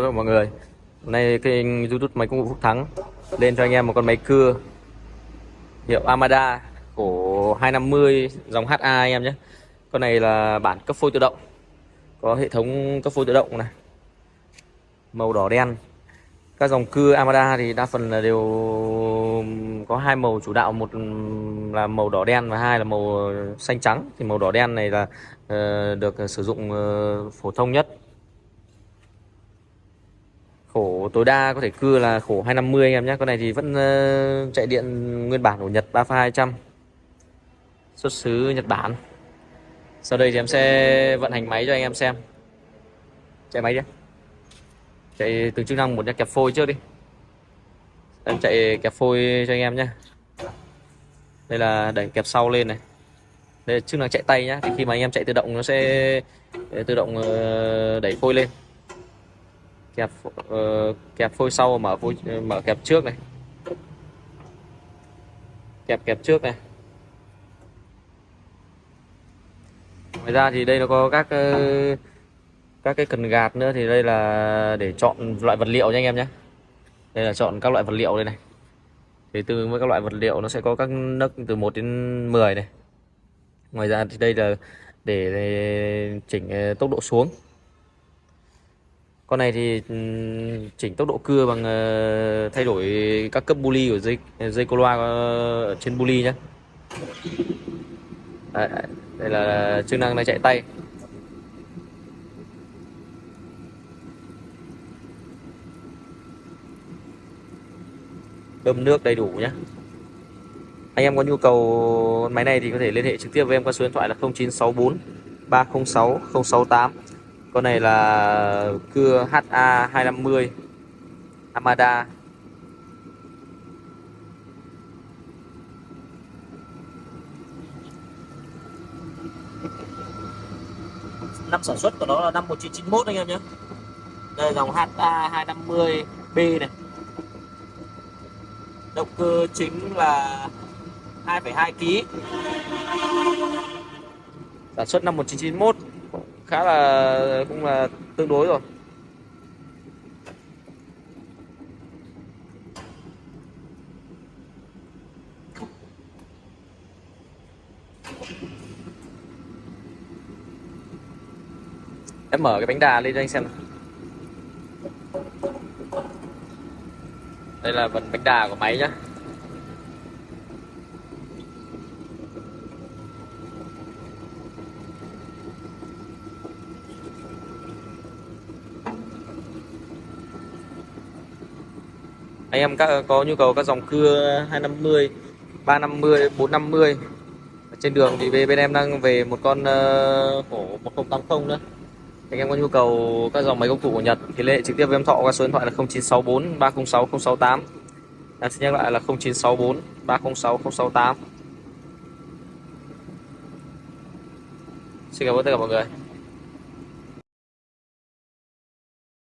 Hello mọi người. Hôm nay kênh youtube máy công cụ Phúc Thắng Lên cho anh em một con máy cưa Hiệu Amada Cổ 250 dòng HA anh em nhé. Con này là bản cấp phôi tự động Có hệ thống cấp phôi tự động này Màu đỏ đen. Các dòng cưa Amada thì đa phần là đều có hai màu chủ đạo Một là màu đỏ đen và hai là màu xanh trắng. Thì màu đỏ đen này là uh, được sử dụng uh, phổ thông nhất khổ tối đa có thể cưa là khổ 250 anh em nhé. Con này thì vẫn uh, chạy điện nguyên bản của Nhật 3 pha 200 xuất xứ Nhật Bản. Sau đây thì em sẽ vận hành máy cho anh em xem. Chạy máy đi. Chạy từ chức năng một kẹp phôi trước đi. Em chạy kẹp phôi cho anh em nhé. Đây là đẩy kẹp sau lên này. Đây là chức năng chạy tay nhá thì khi mà anh em chạy tự động nó sẽ ờ, tự động ờ, đẩy phôi lên kẹp uh, kẹp phôi sau mở phôi ờ, mở kẹp trước này. Kẹp kẹp trước này. Ngoài ra thì đây nó có các uh, các cái cần gạt nữa thì đây là để chọn loại vật liệu nha anh em nhé. Đây là chọn các loại vật liệu đây này. Thì từ với các loại vật liệu nó sẽ có các nấc từ 1 đến 10 này. Ngoài ra thì đây là để, chỉnh tốc độ xuống con này thì ừ, chỉnh tốc độ cưa bằng ờ, thay đổi các cấp buli của dây dây cô loa ở trên buli nhé đây, đây là chức năng này chạy tay. Bơm nước đầy đủ nhé anh em có nhu cầu máy này thì có thể liên hệ trực tiếp với em qua số điện thoại là 0964 306 068 con này là cưa HA 250 Amada. Năm sản xuất của nó là năm 1991 anh em nhé. Đây dòng HA 250B này. Động cơ chính là 2,2 kg sản xuất năm 1991 khá là, cũng là tương đối rồi. Em mở cái bánh đà lên cho anh xem đây là phần bánh đà của máy nhá. Anh em các có nhu cầu các dòng cưa 250 350 450 trên đường thì bên em đang về một con uh, khổ 1080 nữa. Anh em có nhu cầu các dòng máy công cụ của Nhật thì liên hệ trực tiếp với em Thọ qua số điện thoại là 0964 306 068 em xin nhắc lại là 0964 306 068 Xin cảm ơn tất cả mọi người.